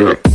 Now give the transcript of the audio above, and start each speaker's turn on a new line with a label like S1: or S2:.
S1: Yeah.